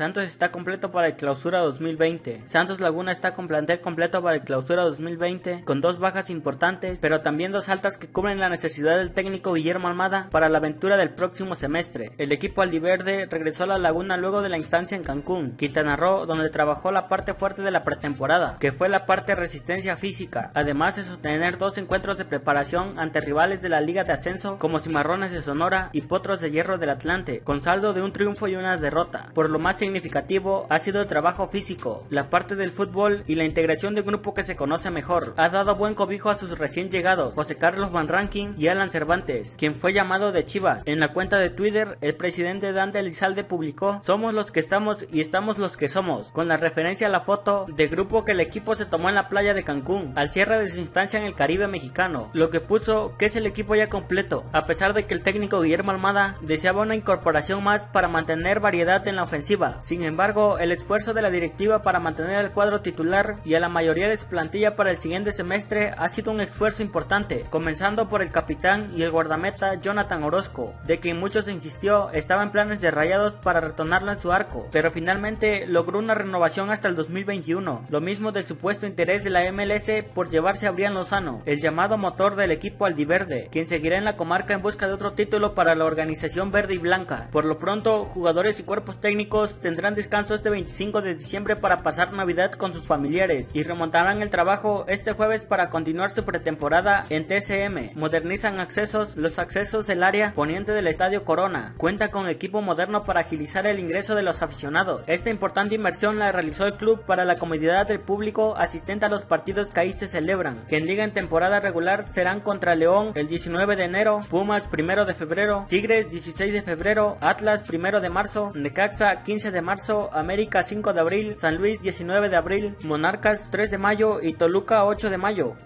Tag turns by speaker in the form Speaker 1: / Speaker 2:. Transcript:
Speaker 1: Santos está completo para el clausura 2020. Santos Laguna está con plantel completo para el clausura 2020, con dos bajas importantes, pero también dos altas que cubren la necesidad del técnico Guillermo Almada para la aventura del próximo semestre. El equipo aldiverde regresó a la Laguna luego de la instancia en Cancún, Quintana Roo, donde trabajó la parte fuerte de la pretemporada, que fue la parte resistencia física, además de sostener dos encuentros de preparación ante rivales de la Liga de Ascenso como Cimarrones de Sonora y Potros de Hierro del Atlante, con saldo de un triunfo y una derrota. Por lo más significativo ha sido el trabajo físico, la parte del fútbol y la integración de grupo que se conoce mejor. Ha dado buen cobijo a sus recién llegados, José Carlos Van Ranking y Alan Cervantes, quien fue llamado de Chivas. En la cuenta de Twitter, el presidente Dan Elizalde publicó, somos los que estamos y estamos los que somos, con la referencia a la foto de grupo que el equipo se tomó en la playa de Cancún, al cierre de su instancia en el Caribe mexicano, lo que puso que es el equipo ya completo, a pesar de que el técnico Guillermo Almada deseaba una incorporación más para mantener variedad en la ofensiva. Sin embargo, el esfuerzo de la directiva para mantener el cuadro titular y a la mayoría de su plantilla para el siguiente semestre ha sido un esfuerzo importante, comenzando por el capitán y el guardameta Jonathan Orozco, de quien muchos insistió estaba en planes de rayados para retornarlo en su arco, pero finalmente logró una renovación hasta el 2021, lo mismo del supuesto interés de la MLS por llevarse a Brian Lozano, el llamado motor del equipo aldiverde, quien seguirá en la comarca en busca de otro título para la organización verde y blanca. Por lo pronto, jugadores y cuerpos técnicos tendrán descanso este 25 de diciembre para pasar Navidad con sus familiares y remontarán el trabajo este jueves para continuar su pretemporada en TCM. Modernizan accesos, los accesos del área poniente del Estadio Corona. Cuenta con equipo moderno para agilizar el ingreso de los aficionados. Esta importante inversión la realizó el club para la comodidad del público asistente a los partidos que ahí se celebran, que en liga en temporada regular serán contra León el 19 de enero, Pumas 1 de febrero, Tigres 16 de febrero, Atlas 1 de marzo, Necaxa 15 de marzo, América 5 de abril, San Luis 19 de abril, Monarcas 3 de mayo y Toluca 8 de mayo.